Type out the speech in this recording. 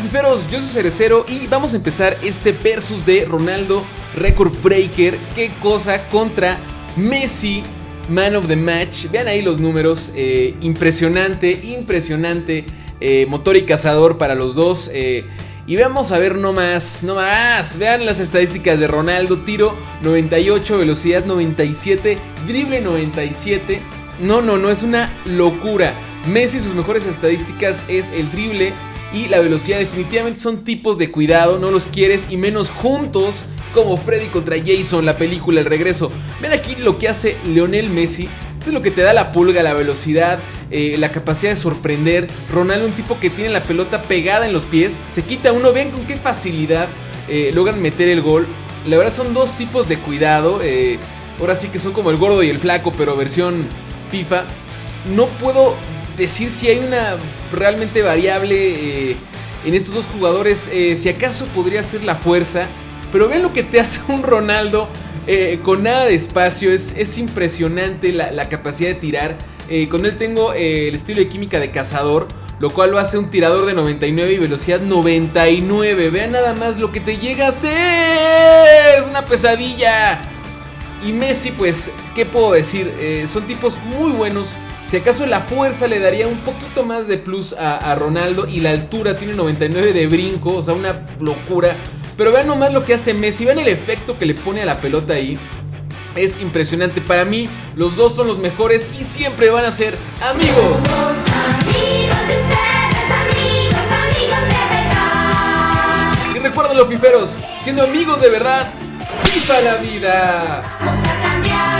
Fiferos, yo soy Cerecero y vamos a empezar este versus de Ronaldo Record Breaker. Qué cosa contra Messi, Man of the Match. Vean ahí los números, eh, impresionante, impresionante. Eh, motor y cazador para los dos. Eh, y vamos a ver no más, no más. Vean las estadísticas de Ronaldo. Tiro 98, velocidad 97, drible 97. No, no, no, es una locura. Messi sus mejores estadísticas es el drible y la velocidad. Definitivamente son tipos de cuidado, no los quieres y menos juntos. Es como Freddy contra Jason, la película El Regreso. Ven aquí lo que hace Leonel Messi. Esto es lo que te da la pulga, la velocidad, eh, la capacidad de sorprender. Ronaldo, un tipo que tiene la pelota pegada en los pies, se quita uno. Ven con qué facilidad eh, logran meter el gol. La verdad son dos tipos de cuidado. Eh, ahora sí que son como el gordo y el flaco, pero versión FIFA. No puedo decir si hay una realmente variable en estos dos jugadores. si acaso podría ser la fuerza. Pero ven lo que te hace un Ronaldo eh, con nada de espacio. Es, es impresionante la, capacidad de tirar. Eh, con él tengo eh, el estilo de química de cazador. Lo cual lo hace un tirador de 99 y velocidad 99. Vean nada más lo que te llega a hacer. Es una pesadilla. Y Messi, pues, ¿qué puedo decir? son tipos muy buenos. Si acaso la fuerza le daría un poquito más de plus a, Ronaldo. Y la altura tiene 99 de brinco. O sea, una locura. Pero vean nomás lo que hace Messi, vean el efecto que le pone a la pelota ahí. Es impresionante. Para mí, los dos son los mejores y siempre van a ser amigos. Y recuerden los fiferos, siendo amigos de verdad, ¡viva la vida! Vamos a cambiar.